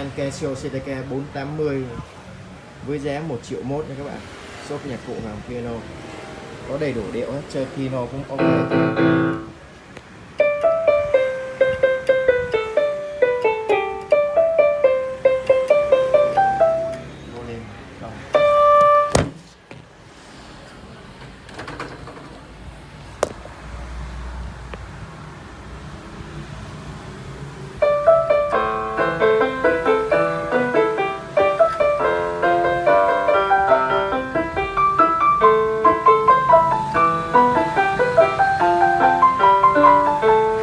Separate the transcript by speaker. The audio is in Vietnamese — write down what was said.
Speaker 1: Grand Casio CTK 480 với giá 1 triệu mốt nha các bạn. Shop nhạc cụ hàng piano có đầy đủ điệu hết, chơi piano cũng ok.